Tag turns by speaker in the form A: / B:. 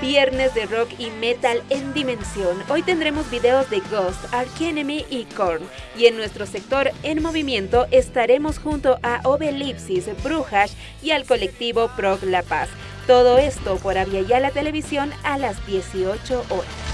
A: Viernes de rock y metal en dimensión. Hoy tendremos videos de Ghost, Ark Enemy y Korn. Y en nuestro sector En Movimiento estaremos junto a Obelipsis, Brujas y al colectivo Prog La Paz. Todo esto por la Televisión a las 18 horas.